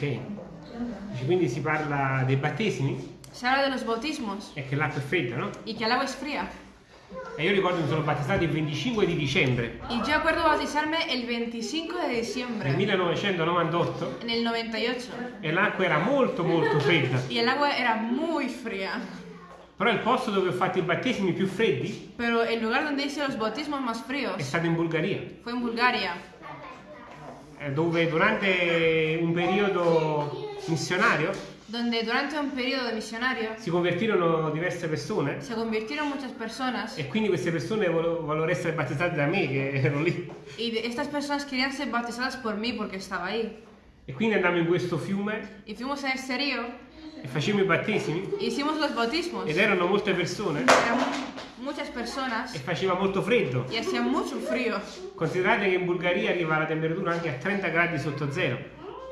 Ok. Quindi si parla dei battesimi Se habla de los bautismos e che l'acqua è fredda, no? y que el agua es fría. E io ricordo che mi sono battezzato il 25 di dicembre Y yo acuerdo bautizarme el 25 de del diciembre, 1998 en el 98. e l'acqua era molto molto fredda. Y el agua era muy fría. Però il posto dove ho fatto i battesimi più freddi Pero el lugar donde hice los bautismos más è fríos stato in Bulgaria, fue en Bulgaria, dove durante un periodo missionario donde durante un periodo misionario si convertirono diverse persone se convirtieron muchas personas e quindi queste persone vol- vollero essere battezzate da me che ero lì. y de- estas personas querían ser bautizadas por mí porque estaba ahí. E quindi andammo in questo fiume Y fuimos a este río e facemmo i battesimi e hicimos los bautismos. ed erano molte persone Eran mu- muchas personas e faceva molto freddo. y hacía mucho frío. Considerate che in Bulgaria arriva la temperatura anche a 30 gradi sotto zero.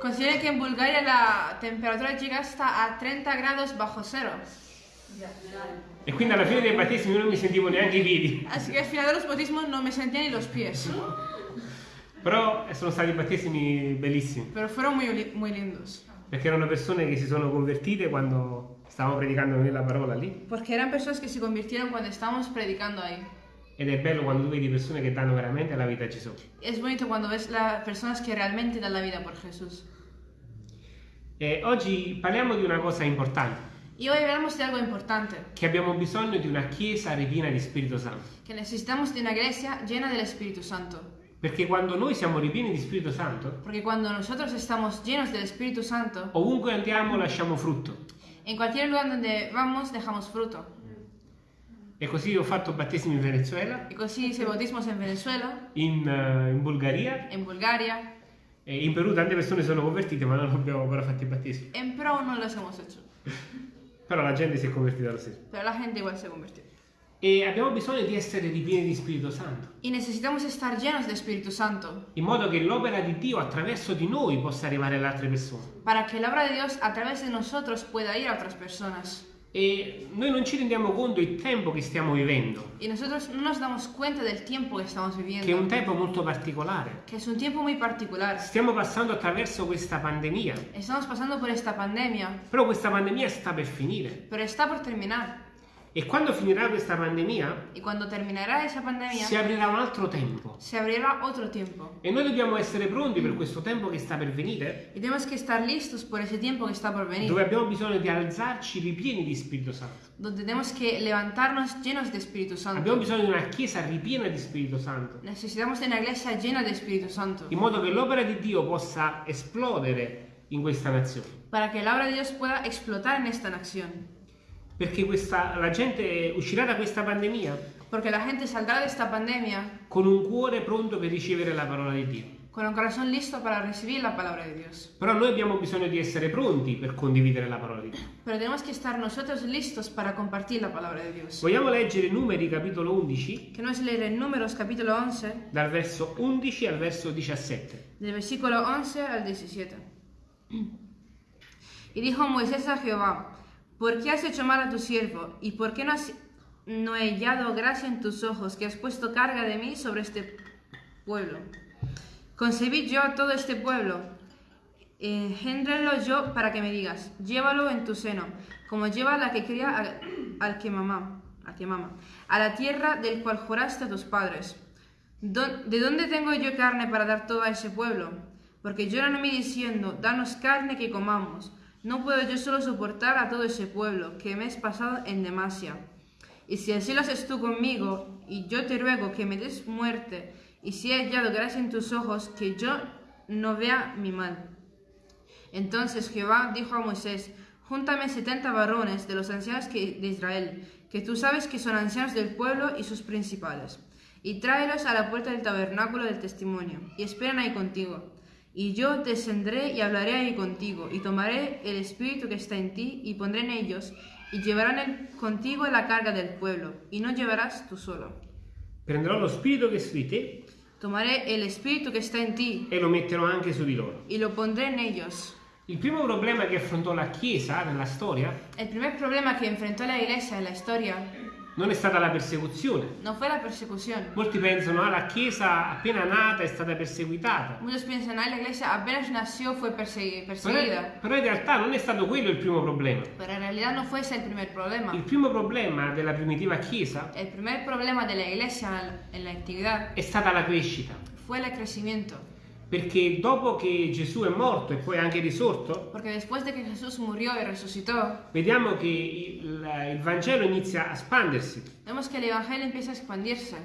Consideren que en Bulgaria la temperatura llega hasta a 30 grados bajo cero. E quindi alla fine dei battesimi non mi sentivo neanche i piedi. Así que al final de los bautismos no me sentía ni los pies. Però sono stati battesimi bellissimi, Pero fueron muy, muy lindos. Perché erano persone che si sono convertite quando stavamo predicando noi la parola lì. Porque eran personas que se convirtieron cuando estábamos predicando ahí. Ed è bello quando tu vedi persone che danno veramente la vita a Gesù. Es bonito cuando ves las personas que realmente dan la vida por Jesús. E oggi parliamo di una cosa importante, Y hoy hablamos de algo importante, che abbiamo bisogno di una chiesa ripiena di Spirito Santo. que necesitamos de una iglesia llena del Espíritu Santo. Perché quando noi siamo ripieni di Spirito Santo, Porque cuando nosotros estamos llenos del Espíritu Santo, ovunque andiamo lasciamo frutto. en cualquier lugar donde vamos dejamos fruto. E così ho fatto battesimi in Venezuela, Y así hice bautismos en Venezuela, in, eh, in Bulgaria en Bulgaria, e in Perù tante persone sono convertite ma non abbiamo ancora fatto i battesimi. en Pro no los hemos hecho, Però la gente si è convertita lo stesso. pero la gente igual se convirtió. E abbiamo bisogno di essere ripieni di Spirito Santo, Y necesitamos estar llenos de Espíritu Santo in modo che l'opera di Dio attraverso di noi possa arrivare alle altre persone. para que la obra de Dios a través de nosotros pueda ir a otras personas. E noi non ci rendiamo conto del tempo che stiamo vivendo, Y nosotros no nos damos cuenta del tiempo que estamos che è viviendo, un tempo molto particolare. que es un tiempo muy particular. Stiamo passando attraverso questa pandemia, Estamos pasando por esta pandemia, però questa pandemia sta per finire. pero está por terminar. E quando finirà questa pandemia Y cuando terminará esa pandemia, si aprirà un altro tempo. se abrirá otro tiempo. E noi dobbiamo essere pronti per questo tempo che sta per venire, Y tenemos que estar listos por ese tiempo que está por venir, dove abbiamo bisogno di alzarci ripieni di Spirito Santo. donde tenemos que levantarnos llenos de Espíritu Abbiamo Santo. bisogno di una chiesa ripiena di Spirito Santo, Necesitamos de una iglesia llena de Espíritu Santo, in modo che l'opera di Dio possa esplodere in questa nazione. para que la obra de Dios pueda explotar en esta nación. Perché questa- la gente uscirà da questa pandemia Porque la gente saldrá de esta pandemia con un cuore pronto per ricevere la parola di Dio. con un corazón listo para recibir la palabra de Dios. Però noi abbiamo bisogno di essere pronti per condividere la parola di Dio. Pero tenemos que estar nosotros listos para compartir la palabra de Dios. Vogliamo leggere Numeri capitolo 11, Que no es leer en Números capítulo 11, dal verso 11 al verso 17. del versículo 11 al 17. Y dijo Moisés a Jehová, ¿por qué has hecho mal a tu siervo? ¿Y por qué no, has, no he hallado gracia en tus ojos que has puesto carga de mí sobre este pueblo? Concebí yo a todo este pueblo, engéndralo yo para que me digas, llévalo en tu seno, como lleva la que cría al, al que mamá, al que mama, a la tierra del cual juraste a tus padres. ¿De dónde tengo yo carne para dar todo a ese pueblo? Porque lloran a mí diciendo, danos carne que comamos. No puedo yo solo soportar a todo ese pueblo, que me es pasado en demasia. Y si así lo haces tú conmigo, y yo te ruego que me des muerte, y si he hallado gracia en tus ojos, que yo no vea mi mal. Entonces Jehová dijo a Moisés, Júntame setenta varones de los ancianos de Israel, que tú sabes que son ancianos del pueblo y sus principales, y tráelos a la puerta del tabernáculo del testimonio, y esperan ahí contigo. Y yo descendré y hablaré ahí contigo, y tomaré el espíritu que está en ti, y pondré en ellos, y llevarán el- contigo la carga del pueblo, y no llevarás tú solo. Prenderò lo spirito che è su di te Tomaré el espíritu que está en ti, e lo metterò anche su di loro. y lo pondré en ellos. Il primo problema che affrontò la Chiesa nella storia El primer problema que enfrentó la iglesia en la historia non è stata la persecuzione. no fue la persecución. Molti pensano ah, la Chiesa appena nata è stata perseguitata. Muchos piensan, ah, la iglesia apenas nació fue persegui- Però, in realtà non è stato quello il primo problema. Pero en realidad no fue ese el primer problema. Il primo problema della primitiva Chiesa El primer problema de la iglesia en la antigüedad è stata la crescita. fue el crecimiento. Perché dopo che Gesù è morto e poi anche risorto, de vediamo che il, il Vangelo inizia a espandersi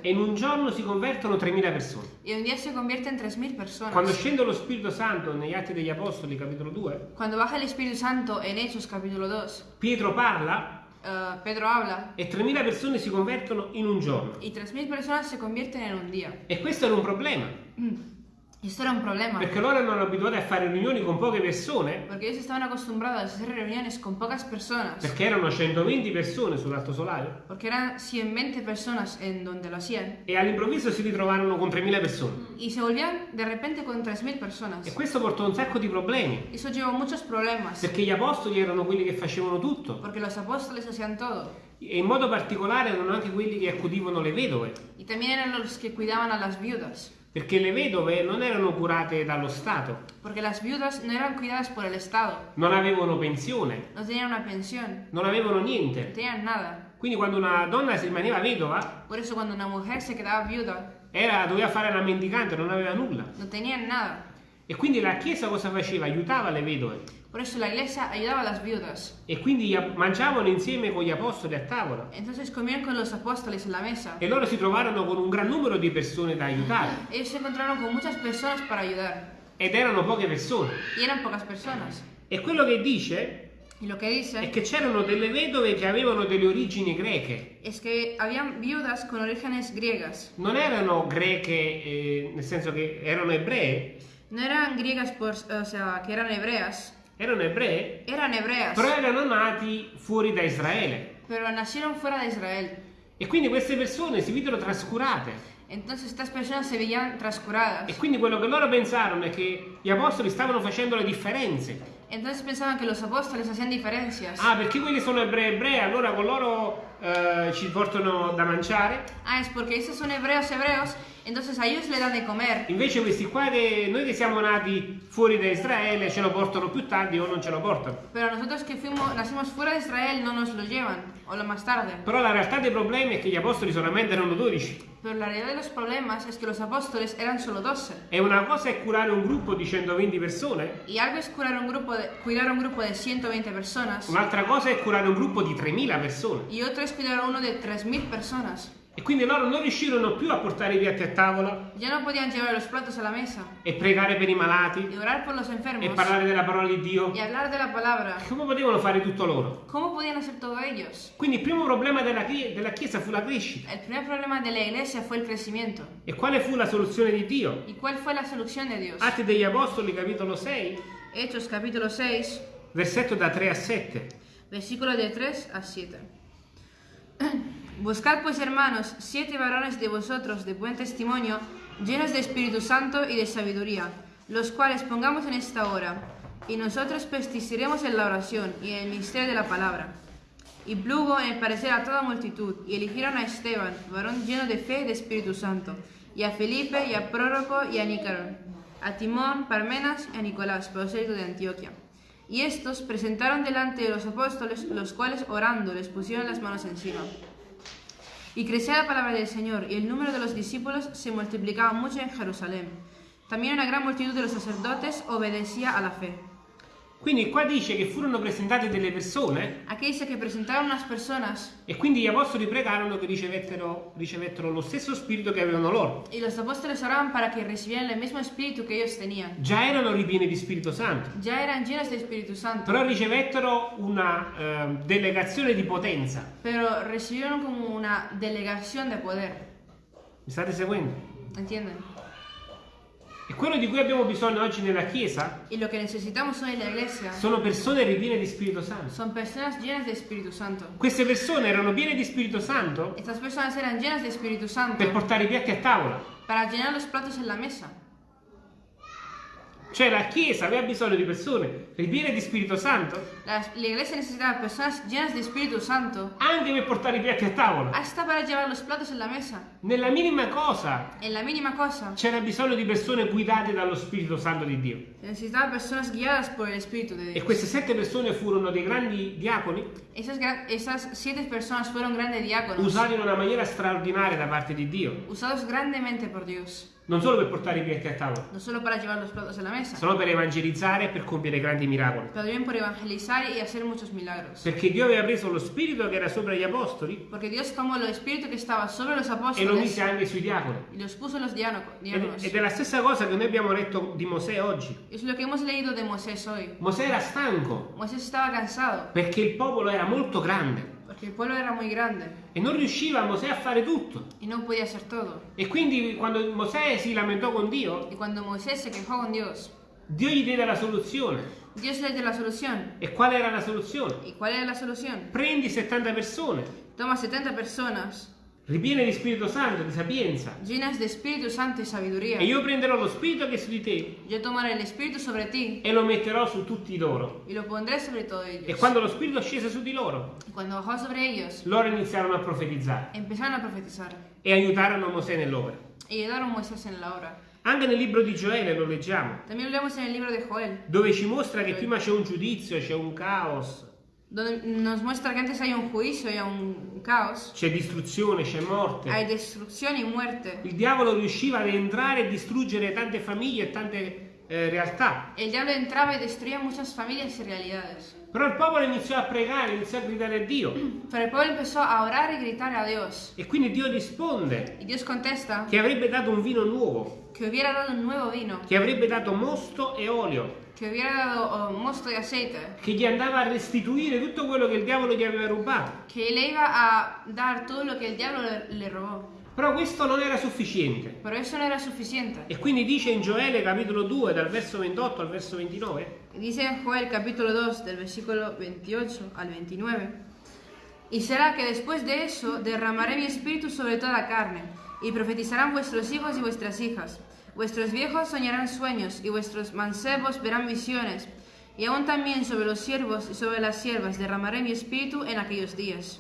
e in un giorno si convertono 3.000 persone. En 3.000 personas. Quando scende lo Spirito Santo negli Atti degli Apostoli, capitolo 2, Cuando baja el Espíritu Santo en Hechos capítulo 2, Pietro parla eh, Pedro habla e 3.000 persone si convertono in un giorno. y 3.000 personas se convierten en un día. E questo era un problema, Y esto era un problema. perché loro erano abituati a fare riunioni con poche persone, Porque ellos estaban acostumbrados a hacer reuniones con pocas personas. perché erano 120 persone sull'Alto Solario, Porque eran 120 personas en donde lo hacían. e all'improvviso si ritrovarono con 3.000 persone. Y se volvían de repente con 3.000 personas. E questo portò un sacco di problemi, Eso llevó muchos problemas. perché gli apostoli erano quelli che facevano tutto, Porque los apóstoles hacían todo. e in modo particolare erano anche quelli che accudivano le vedove, Y también eran los que cuidaban a las viudas. Perché le vedove non erano curate dallo Stato, Porque las viudas no eran cuidadas por el Estado. non avevano pensione, No tenían una pensión. non avevano No niente. tenían nada. Quindi quando una donna si rimaneva vedova, Por eso cuando una mujer se quedaba viuda, era, doveva fare la mendicante, non aveva nulla. no tenían nada. E quindi la Chiesa cosa faceva? Aiutava le vedove. Eso la iglesia ayudaba a las viudas. E quindi mangiavano insieme con gli apostoli a tavola. Entonces comían con los apóstoles en la mesa. E loro si trovarono con un gran numero di persone da aiutare. Ellos se encontraron con muchas personas para ayudar. Ed erano poche persone. Y eran pocas personas. E quello che dice lo que è dice che c'erano delle vedove che avevano delle origini greche. es que. Non erano greche eh, nel senso che erano ebree, No eran griegas, por, o sea, que eran hebreas. Erano ebree, Eran hebreas. però erano nati fuori da Israele. Pero nacieron fuera de Israel. E quindi queste persone si videro trascurate. Entonces estas personas se veían transcuradas. E quindi quello che loro pensarono è che gli apostoli stavano facendo le differenze. Entonces pensaban que los apóstoles hacían diferencias. Ah, perché quelli sono ebrei ebrei, allora con loro eh, ci portano da mangiare. Ah, es porque esos son hebreos hebreos, entonces a ellos le dan de comer. Invece questi qua, che, noi che siamo nati fuori da Israele, ce lo portano più tardi o non ce lo portano. Pero nosotros que fuimos, nacimos fuera de Israel no nos lo llevan, o lo más tarde. Però la realtà dei problemi è che gli apostoli solamente erano 12. Pero la realidad de los problemas es que los apóstoles eran solo 12. E una cosa è curare un gruppo di 120 persone, Y algo es curar un grupo de, cuidar un grupo de 120 personas. un'altra cosa è curare un gruppo di 3.000 persone. Y otro es cuidar uno de 3.000 personas. E quindi loro non riuscirono più a portare i piatti a tavola Ya no podían llevar los platos a la mesa e pregare per i malati y orar por los e enfermos parlare della parola di Dio. y hablar de la palabra. Come potevano fare tutto loro? ¿Cómo podían hacer todo ellos? Quindi il primo problema della, della Chiesa fu la crescita. El primer problema de la iglesia fue el crecimiento. E quale fu la soluzione di Dio? ¿Y cuál fue la solución de Dios? Atti degli Apostoli, capitolo 6, Hechos capítulo 6, versetto da 3 a 7. versículo de 3 a 7. Buscad pues, hermanos, siete varones de vosotros de buen testimonio, llenos de Espíritu Santo y de sabiduría, los cuales pongamos en esta hora, y nosotros persistiremos en la oración y en el misterio de la palabra. Y plugo en el parecer a toda multitud, y eligieron a Esteban, varón lleno de fe y de Espíritu Santo, y a Felipe, y a Próroco, y a Nícaro, a Timón, Parmenas, y a Nicolás, prosélito de Antioquia. Y estos presentaron delante de los apóstoles, los cuales orando les pusieron las manos encima. Y crecía la palabra del Señor, y el número de los discípulos se multiplicaba mucho en Jerusalén. También una gran multitud de los sacerdotes obedecía a la fe. Quindi qua dice che furono presentate delle persone Aquí dice que presentaron unas personas e quindi gli apostoli pregarono che ricevettero, ricevettero lo stesso spirito che avevano loro. y los apóstoles oraban para que recibieran el mismo espíritu que ellos tenían. Già erano ripieni di Spirito Santo, Ya eran llenos de Espíritu Santo, però ricevettero una eh, delegazione di potenza. pero recibieron como una delegación de poder. Mi state seguendo? ¿Entienden? E quello di cui abbiamo bisogno oggi nella Chiesa Y lo que necesitamos hoy en la iglesia sono persone ripiene di Spirito Santo. son personas llenas de Espíritu Santo. Queste persone erano piene di Spirito Santo Estas personas eran llenas de Espíritu Santo per portare i piatti a tavola. para llenar los platos en la mesa. Cioè la Chiesa aveva bisogno di persone ripiene di Spirito Santo La, la iglesia necesitaba personas llenas de Espíritu Santo anche per portare i piatti a tavola. hasta para llevar los platos en la mesa. Nella minima cosa c'era bisogno di persone guidate dallo Spirito Santo di Dio. necesitaba personas guiadas por el Espíritu de E queste sette persone furono dei grandi diaconi Esas, esas siete personas fueron grandes diáconos, usati in una maniera straordinaria da parte di Dio. usados grandemente por Dios. Non solo per portare i piatti a tavola, No solo para llevar los platos la mesa, solo per evangelizzare e per compiere grandi miracoli. pero también por evangelizar y hacer muchos milagros. Perché Dio aveva preso lo spirito che era sopra gli apostoli Porque Dios tomó el espíritu que estaba sobre los e lo mise anche sui diaconi. y los puso los diáno- Ed, è la stessa cosa che noi abbiamo letto di Mosè oggi. Es lo que hemos leído de Moisés hoy. Mosè era stanco Moisés estaba cansado perché il popolo era molto grande porque el pueblo era muy grande e non riusciva Mosè a fare tutto. y no podía hacer todo. E quindi quando Mosè si lamentò con Dio, Y cuando Moisés se quejó con Dios, Dio gli diede la soluzione. Dios le dio la solución. E qual era la soluzione? ¿Y cuál era la solución? Prendi 70 persone, Toma 70 personas ripiene di Spirito Santo, di sapienza, llenas de Espíritu Santo y sabiduría. e io prenderò lo Spirito che è su di te Yo tomaré el Espíritu sobre ti e lo metterò su tutti loro. y lo pondré sobre todos E ellos. quando lo Spirito scese su di loro, cuando bajó sobre ellos, loro iniziarono a profetizzare empezaron a profetizar e aiutarono Mosè nell'opera. y ayudaron a Moisés en la obra. Anche nel libro di Gioele lo leggiamo, También lo leemos en el libro de Joel, dove ci mostra che prima c'è un giudizio, c'è un caos, donde nos muestra que antes hay un juicio y un caos, c'è distruzione, c'è hay morte. destrucción y muerte. Il diavolo riusciva ad entrare e distruggere tante famiglie e tante eh, realtà. El diablo entraba y destruía muchas familias y realidades. Però il popolo iniziò a pregare, iniziò a gridare a Dio. Pero el pueblo empezó a orar y gritar a Dios. E quindi Dio risponde Y Dios contesta che avrebbe dato un vino nuovo, que hubiera dado un nuevo vino, che avrebbe dato mosto e olio, que hubiera dado oh, mosto y aceite, che gli andava a restituire tutto quello che il diavolo gli aveva rubato. que le iba a dar todo lo que el diablo le, le robó. Però questo non era sufficiente. Pero eso no era suficiente. E quindi dice in Gioele capitolo 2 dal verso 28 al verso 29, Dice en Joel capítulo 2 del versículo 28 al 29. Y será que después de eso derramaré mi espíritu sobre toda carne, y profetizarán vuestros hijos y vuestras hijas. Vuestros viejos soñarán sueños, y vuestros mancebos verán visiones. Y aún también sobre los siervos y sobre las siervas derramaré mi espíritu en aquellos días.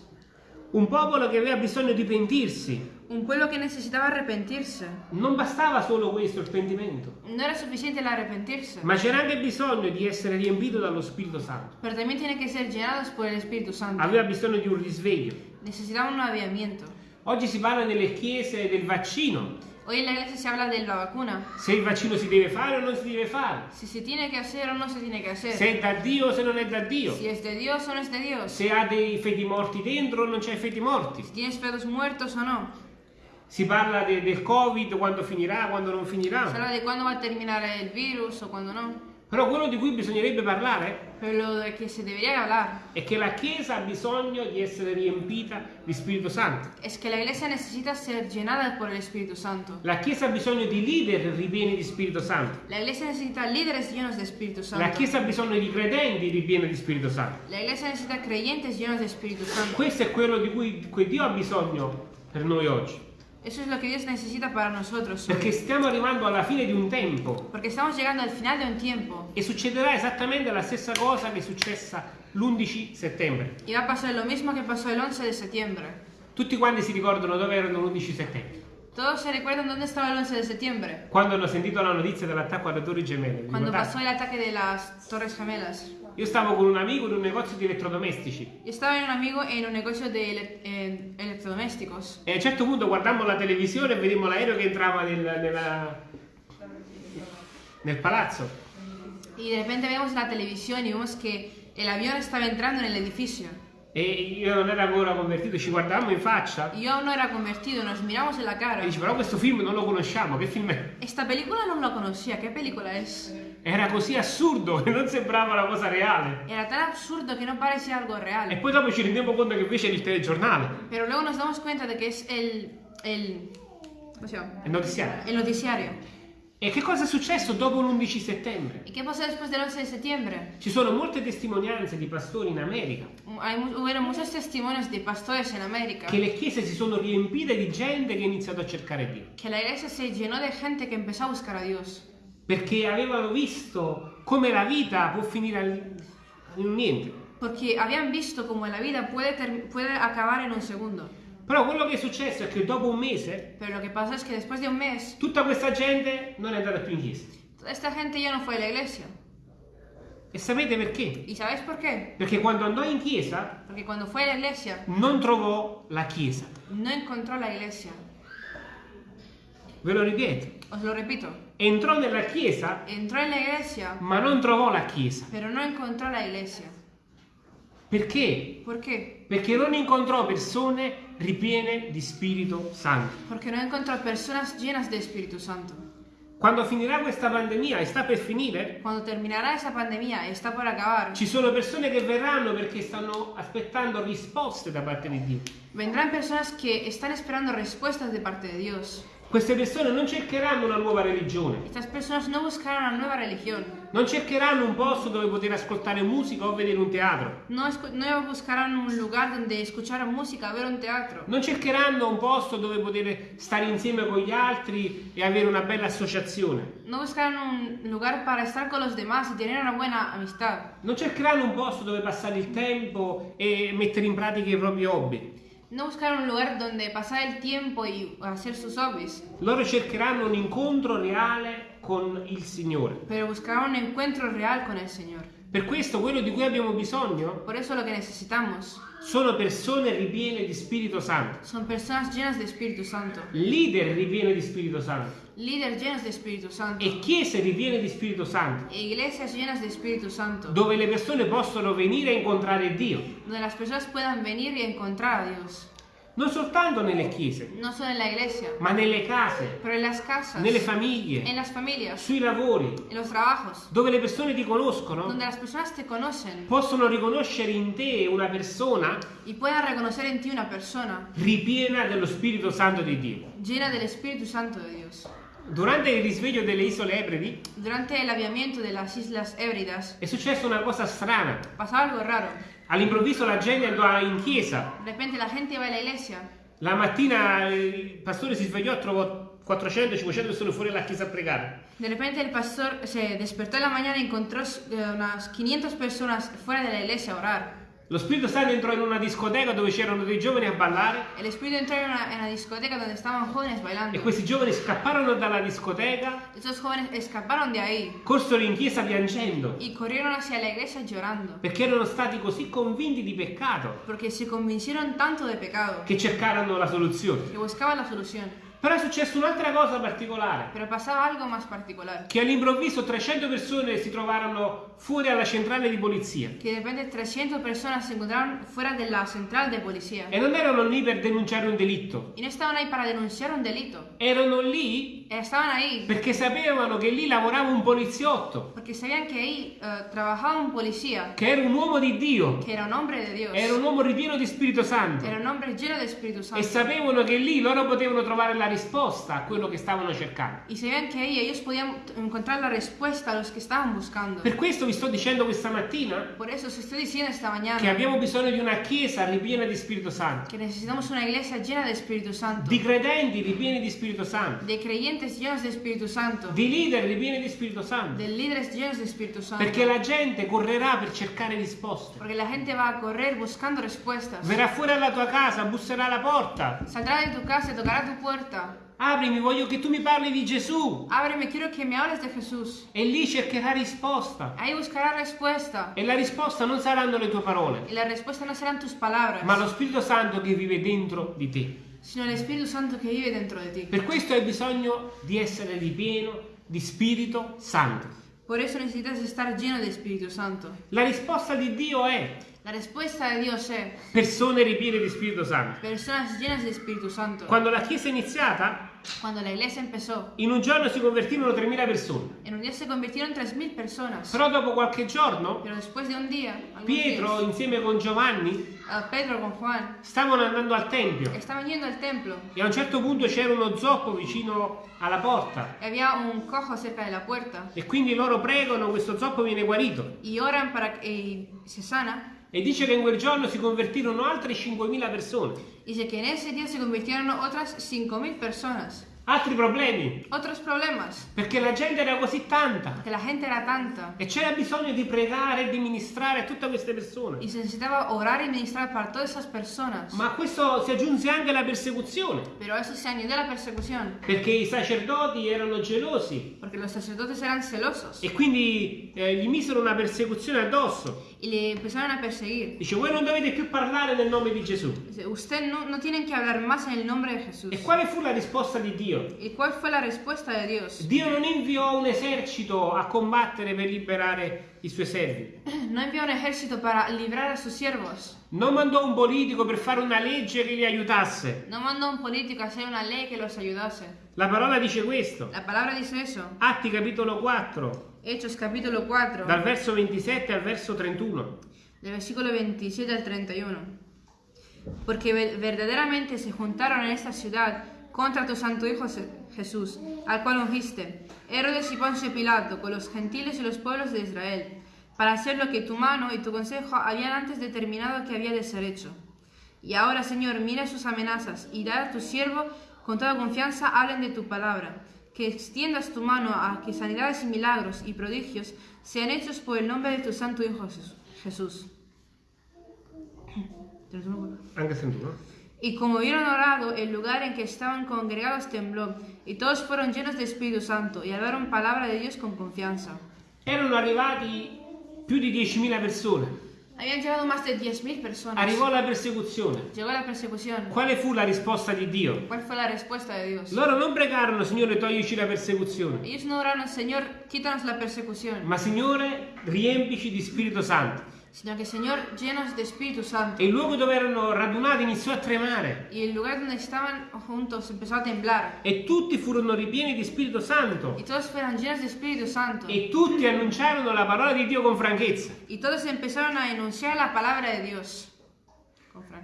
un popolo che aveva bisogno di pentirsi. Un pueblo que necesitaba arrepentirse. Non bastava solo questo, il pentimento, No era suficiente el arrepentirse, ma c'era anche bisogno di essere riempito dallo Spirito Santo. pero también tiene que ser llenados por el Espíritu Santo. Aveva bisogno di un risveglio. Necesitaban un avivamiento. Oggi si parla nelle chiese del vaccino, Hoy en la iglesia se habla de la vacuna. se il vaccino si deve fare o non si deve fare, Si se tiene que hacer o no se tiene que hacer. se è da Dio o se non è da Dio, Si es de Dios o no es de Dios. se ha dei feti morti dentro o non c'è feti morti. Si tienes fetos muertos o no. Si parla de- del Covid, quando finirà, quando non finirà. habla de cuándo va a terminar el virus o cuándo no. Però quello di cui bisognerebbe parlare Pero lo de que se debería hablar è che la Chiesa ha bisogno di essere riempita di Spirito Santo. es que la iglesia necesita ser llenada por el Espíritu Santo. La Chiesa ha bisogno di leader ripieni di Spirito Santo. La iglesia necesita líderes llenos de Espíritu La Santo. Chiesa ha bisogno di credenti ripieni di Spirito Santo. La iglesia necesita creyentes llenos de Espíritu Santo. Questo è quello di cui, cui Dio ha bisogno per noi oggi. Eso es lo que Dios necesita para nosotros. hoy. Perché stiamo arrivando alla fine di un tempo Porque estamos llegando al final de un tiempo e succederà esattamente la stessa cosa che è successa l'11 settembre. y va a pasar lo mismo que pasó el 11 de septiembre. Tutti quanti si ricordano dove erano l'11 settembre. Todos se recuerdan dónde estaba el 11 de septiembre. Quando hanno sentito la notizia dell'attacco alle torri gemelle. vi Cuando ricordate? pasó el ataque de las Torres Gemelas. Io stavo con un amico in un negozio di elettrodomestici Yo estaba en un amigo en un negocio de ele- eh, electrodomésticos. e a un certo punto guardammo la televisione e vedemmo l'aereo che entrava nel, nella- nel palazzo. Y de repente vemos la televisión y vemos que el avión estaba entrando en el edificio. E io non ero ancora convertito, ci guardavamo in faccia Y yo aún no era convertido, nos miramos en la cara. e dice però questo film non lo conosciamo, che film è? Esta película no la conocía, ¿qué película es? Era così assurdo che non sembrava una cosa reale. Era tan absurdo que no parecía algo E real. poi dopo ci rendiamo conto che invece era il telegiornale, Pero luego nos damos cuenta de que es el... el ¿Cómo se llama? il notiziario. El noticiario. E che cosa è successo dopo l'11 settembre? ¿Y qué pasó después del 11 de septiembre? Ci sono molte testimonianze di pastori in America Hay, mu- hubieron muchos testimonios de pastores en América che le chiese si sono riempite di gente che ha iniziato a cercare Dio. que la iglesia se llenó de gente que empezó a buscar a Dios. perché avevano visto come la vita può finire al- in un niente. Porque habían visto cómo la ter- puede acabar en un segundo. Però quello che è successo è che dopo un mese Pero lo que pasa es que después de un mes, tutta questa gente non è andata più in chiesa. toda esta gente ya no fue a la iglesia. E sapete perché? ¿Y sabéis por qué? Perché quando andò in chiesa Porque cuando fue a la iglesia, non trovò la chiesa. no encontró la iglesia. Ve lo ripeto. Os lo repito, Entrò nella chiesa, entró en la iglesia, ma non trovò la chiesa. pero no encontró la iglesia. Perché? ¿Por qué? Perché non incontrò persone ripiene di Spirito Santo. Porque no encontró personas llenas de Espíritu Santo. Quando finirà questa pandemia e sta per finire, Cuando terminará esa pandemia y está por acabar, ci sono persone che verranno perché stanno aspettando risposte da parte di Dio. vendrán personas que están esperando respuestas de parte de Dios. Queste persone non cercheranno una nuova religione, Estas personas no buscarán una nueva religión, non cercheranno un posto dove poter ascoltare musica o vedere un teatro, no, no buscarán un lugar donde escuchar música, ver un teatro, non cercheranno un posto dove poter stare insieme con gli altri e avere una bella associazione, no buscarán un lugar para estar con los demás y tener una buena amistad, non cercheranno un posto dove passare il tempo e mettere in pratica i propri hobby. No buscarán un lugar donde pasar el tiempo y hacer sus hobbies, Loro cercheranno un incontro reale con il Signore. pero buscarán un encuentro real con el Señor. Per questo quello di cui abbiamo bisogno? Por eso lo que necesitamos. Sono persone ripiene di Spirito Santo, son personas llenas de Espíritu Santo, leader ripiene di Spirito Santo. Líderes llenos de Espíritu Santo, e chiese ripiene di Spirito Santo, e iglesias llenas de Espíritu Santo, dove le persone possono venire a incontrare Dio, donde las personas puedan venir y encontrar a Dios, non soltanto nelle chiese, no solo en la iglesia, ma nelle case, pero en las casas, nelle en famiglie, las familias, sui lavori, en los trabajos, dove le persone ti conoscono, donde las personas te conocen. Possono riconoscere in te una persona y puedan reconocer en ti una persona. ripiena dello Spirito Santo di Dio. llena del Espíritu Santo de Dios. Durante il risveglio delle isole Ebridi Durante el aviamiento de las Islas Hébridas è successa una cosa strana. pasaba algo raro. All'improvviso la gente andò in chiesa. De repente la gente iba a la iglesia. La mattina il pastore si svegliò e trovò 400-500 persone fuori dalla chiesa a pregare. De repente el pastor se despertó en la mañana y encontró eh, unas 500 personas fuera de la iglesia a orar. Lo Spirito Santo entrò in una discoteca dove c'erano dei giovani a ballare El Espíritu entró en una, en una discoteca donde estaban jóvenes e bailando. questi giovani scapparono dalla discoteca, Estos jóvenes escaparon de ahí corsero in chiesa piangendo y corrieron hacia la iglesia llorando. perché erano stati così convinti di peccato Porque se convencieron tanto de pecado che cercarono la soluzione. que buscaban la solución. Però è successa un'altra cosa particolare. Pero pasaba algo más particular. che all'improvviso 300 persone si trovarono fuori alla centrale di polizia Que de repente 300 personas se encontraron fuera de la central de policía. e non erano lì per denunciare un delitto, Y no estaban ahí para denunciar un delito. erano lì Estaban ahí perché sapevano che lì lavorava un poliziotto, porque sabían que ahí eh, trabajaba un policía che era un uomo di Dio, que era un hombre de Dios. era un uomo ripieno di Spirito Santo Era un hombre lleno de Espíritu e Santo. sapevano che lì loro potevano trovare la risposta a quello che stavano cercando. Y sabían que ahí ellos podían t- encontrar la respuesta a los que estaban buscando. Per questo vi sto dicendo questa mattina Por eso os estoy diciendo esta che mañana abbiamo bisogno di una chiesa ripiena di Spirito Santo, que necesitamos una iglesia llena de Espíritu Santo. di credenti ripieni di Spirito Santo, De creyentes llenos de Espíritu Santo. di leader ripieni di Spirito Santo. De líderes llenos de Espíritu Santo. Perché la gente correrà per cercare risposte. Porque la gente va a correr buscando respuestas. Verrà fuori alla tua casa, busserà alla porta. Saldrá de tu casa tocará tu puerta. Aprimi, voglio che tu mi parli di Gesù. Ábreme, quiero que me hables de Jesús. E lì cercherà risposta. Ahí buscará respuesta. E la risposta non saranno le tue parole, Y la respuesta no serán tus palabras, ma lo Spirito Santo che vive dentro di te. sino el Espíritu Santo que vive dentro de ti. Per questo hai bisogno di essere ripieno di Spirito Santo. Por eso necesitas estar lleno de Espíritu Santo. La risposta di Dio è La respuesta de Dios es persone ripiene di Spirito Santo. personas llenas de Espíritu Santo. Quando la Chiesa è iniziata, Cuando la iglesia empezó, in un giorno si convertirono 3.000 persone. en un día se convirtieron 3.000 personas. Però dopo qualche giorno, Pero después de un día, Pietro días, insieme con Giovanni a Pedro con Juan stavano andando al Tempio yendo al templo e a un certo punto c'era uno zoppo vicino alla porta y había un cojo cerca de la puerta e quindi loro pregano, questo zoppo viene guarito. y oran para que se sana. E dice che in quel giorno si convertirono altre 5.000 persone. Dice que en ese día se convirtieron otras 5.000 personas. altri problemi, otros problemas, perché la gente era così tanta que la gente era tanta e c'era bisogno di pregare e di ministrare a tutte queste persone. y se necesitaba orar y ministrar para todas esas personas. Ma a questo si aggiunse anche la persecuzione, Pero a eso se añadió la persecución, perché i sacerdoti erano gelosi porque los sacerdotes eran celosos e quindi eh, gli misero una persecuzione addosso. Y le empezaron a perseguir. Dice, voi non dovete più parlare nel nome di Gesù. Dice, Usted no, no tienen que hablar más en el nombre de Jesús. E quale fu la risposta di Dio? ¿Y cuál fue la respuesta de Dios? Dio non inviò un esercito a combattere per liberare i suoi servi. No envió un ejército para librar a sus siervos. Non mandò un politico per fare una legge che li aiutasse. No mandó un político a hacer una ley que los ayudase. La parola dice questo. La palabra dice eso. Atti capitolo 4, Hechos capítulo 4, dal verso 27 al verso 31. del versículo 27 al 31. Porque ve- verdaderamente se juntaron en esta ciudad contra tu santo Hijo Jesús, al cual ungiste, Herodes y Poncio Pilato, con los gentiles y los pueblos de Israel, para hacer lo que tu mano y tu consejo habían antes determinado que había de ser hecho. Y ahora, Señor, mira sus amenazas y da a tu siervo con toda confianza hablen de tu palabra, que extiendas tu mano a que sanidades y milagros y prodigios sean hechos por el nombre de tu santo Hijo Jesús- Jesús. Anche 31. Y como hubieron orado, el lugar en que estaban congregados tembló, y todos fueron llenos de Espíritu Santo, y hablaron palabra de Dios con confianza. Erano arrivati più di 10.000 persone. Habían llegado más de 10.000 personas. Arrivò la persecuzione. Llegó la persecución. Quale fu la risposta di Dio? ¿Cuál fue la respuesta de Dios? Loro non pregarono, Signore, toglici la persecuzione, Ellos no oraron, Señor, quítanos la persecución, ma Signore, riempici di Spirito Santo. Sino que, Señor, llenos de Espíritu Santo. E il luogo dove erano radunati iniziò a tremare. Y el lugar donde estaban juntos empezó a temblar. E tutti furono ripieni di Spirito Santo. Y todos fueron llenos de Espíritu Santo. E tutti annunciarono la parola di Dio con franchezza. Y todos empezaron a enunciar la palabra de Dios.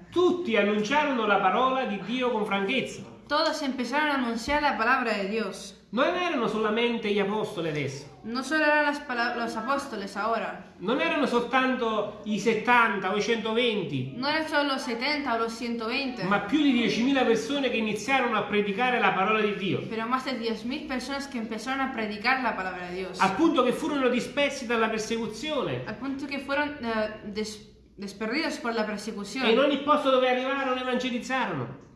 Tutti annunciarono la parola di Dio con franchezza. Todos empezaron a anunciar la palabra de Dios. Non erano solamente gli apostoli adesso. No solo eran las los apóstoles ahora, Non erano soltanto i 70 o i 120, no eran solo los 70 o los 120, ma più di 10.000 persone che iniziarono a predicare la parola di Dio. pero más de 10.000 personas que empezaron a predicar la palabra de Dios. Al punto che furono dispersi dalla persecuzione. Al punto que fueron eh, des- desperdidos por la persecución. E in ogni posto dove arrivarono evangelizzarono.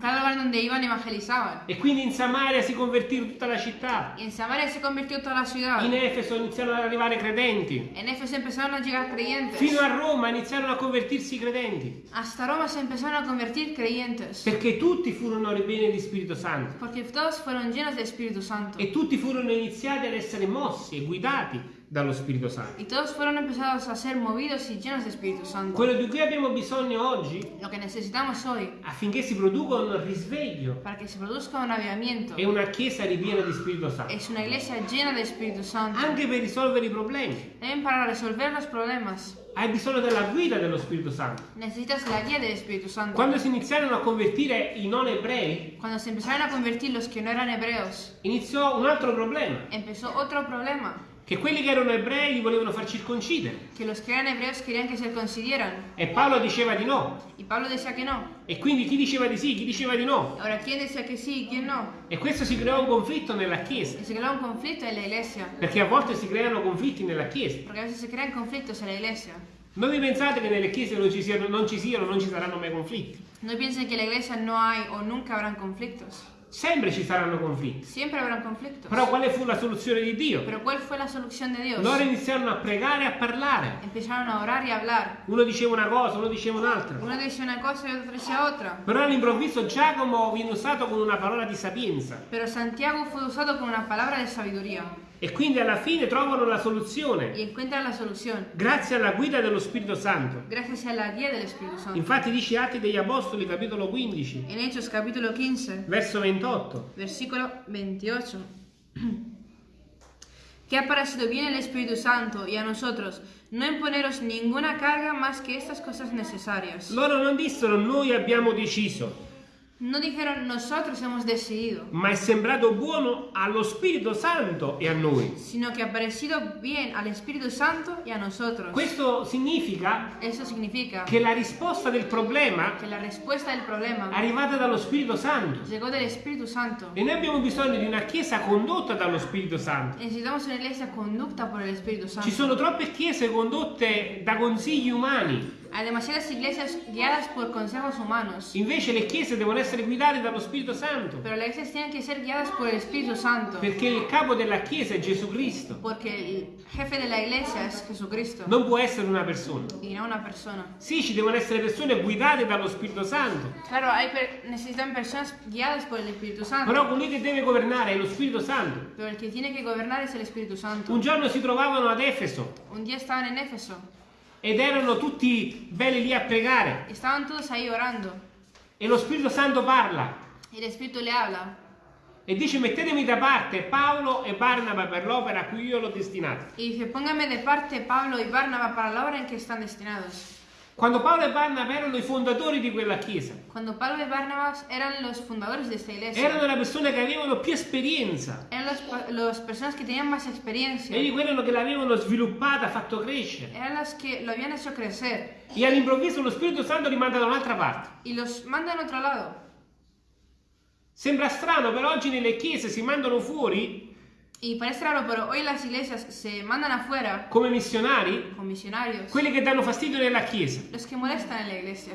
Cada lugar donde iban evangelizaban. E quindi in Samaria si convertì tutta la città. Y en Samaria se convirtió toda la ciudad. In Efeso iniziarono ad arrivare credenti. En Éfeso empezaron a llegar creyentes. Fino a Roma iniziarono a convertirsi i credenti. Hasta Roma se empezaron a convertir creyentes. Perché tutti furono ripieni di Spirito Santo. Porque todos fueron llenos de Espíritu Santo. E tutti furono iniziati ad essere mossi e guidati dallo Spirito Santo. Y todos fueron empezados a ser movidos y llenos de Espíritu Santo. Quello di cui abbiamo bisogno oggi Lo que necesitamos hoy affinché si produca un risveglio para que se produzca un avivamiento è una chiesa ripiena di Spirito Santo. es una iglesia llena de Espíritu Santo. Anche per risolvere i problemi. También para resolver los problemas Hai bisogno della guida dello Spirito Santo. necesitas la guía del Espíritu Santo. Quando si iniziarono a convertire i non ebrei, Cuando se empezaron a convertir los que no eran hebreos, iniziò un altro problema. empezó otro problema. Che quelli che erano ebrei li volevano far circoncidere. Que los que eran hebreos querían que se circuncidaran. E Paolo diceva di no. Y Pablo decía que no. E quindi chi diceva di sì, chi diceva di no. ¿quién decía que sí y quién no? E questo si creò un conflitto nella Chiesa. Y se creó un conflicto en la iglesia. Perché a volte si creano conflitti nella Chiesa. Porque a veces se crean conflictos en la iglesia. Non vi pensate che nelle chiese non ci siano, non ci, siano, non ci saranno mai conflitti. No piensen que en la iglesia no hay o nunca habrán conflictos. Sempre ci saranno conflitti. Siempre habrán conflictos. Però quale fu la soluzione di Dio? Pero ¿cuál fue la solución de Dios? Loro iniziarono a pregare e a parlare. Empezaron a orar y a hablar. Uno diceva una cosa, uno diceva un'altra. Uno decía una cosa y otro decía otra. Però all'improvviso Giacomo viene usato con una parola di sapienza. Pero Santiago fue usado con una palabra de sabiduría E quindi alla fine trovano la soluzione. y encuentran la solución Grazie alla guida dello Spirito Santo. gracias a la guía del Espíritu Santo. Infatti dice Atti degli Apostoli capitolo 15, En Hechos capítulo 15, verso 28. versículo 28. Que ha parecido bien el Espíritu Santo y a nosotros no imponeros ninguna carga más que estas cosas necesarias. Loro non dissero noi abbiamo deciso. No dijeron nosotros hemos decidido, ma è sembrato buono allo Spirito Santo e a noi. sino que ha parecido bien al Espíritu Santo y a nosotros. Questo significa Eso significa che la risposta del problema problema è arrivata dallo Spirito Santo. Santo. E noi abbiamo bisogno di una chiesa condotta dallo Spirito Santo. Necesitamos una iglesia conducta por el Espíritu Santo. Ci sono troppe chiese condotte da consigli umani. Hay demasiadas iglesias guiadas por consejos humanos, Invece le chiese devono essere guidate dallo Spirito Santo. pero las iglesias tienen que ser guiadas por el Espíritu Santo, Perché il capo della chiesa è Gesù Cristo. porque el jefe de la iglesia es Jesucristo Non può essere una persona. y no una persona. Sì, ci devono essere persone guidate dallo Spirito Santo. Claro, hay per- necesitan personas guiadas por el Espíritu Santo, Però colui che deve governare è lo Spirito Santo. pero el que tiene que gobernar es el Espíritu Santo. Un giorno si trovavano ad Efeso Un día estaban en Éfeso, ed erano tutti belli lì a pregare. estaban todos ahí orando E lo Spirito Santo parla y el Espíritu le habla e dice mettetemi da parte Paolo e Barnaba per l'opera a cui io l'ho destinato. y dice, póngame de parte Pablo y Bárnaba para la obra en que están destinados. Quando Paolo e Barnaba erano i fondatori di quella chiesa, Cuando Pablo y Barnabas eran los fundadores de esta iglesia, erano le persone che avevano più esperienza. eran los pa- las personas que tenían más experiencia, Egli quello che l'avevano sviluppata, fatto crescere. eran las que lo habían hecho crecer E all'improvviso lo Spirito Santo li manda da un'altra parte. y los mandan a otro lado. Sembra strano, però oggi nelle chiese si mandano fuori Y parece raro, pero hoy las iglesias se mandan afuera come missionari con misionarios, quelli che danno fastidio nella chiesa. los que molestan en la iglesia.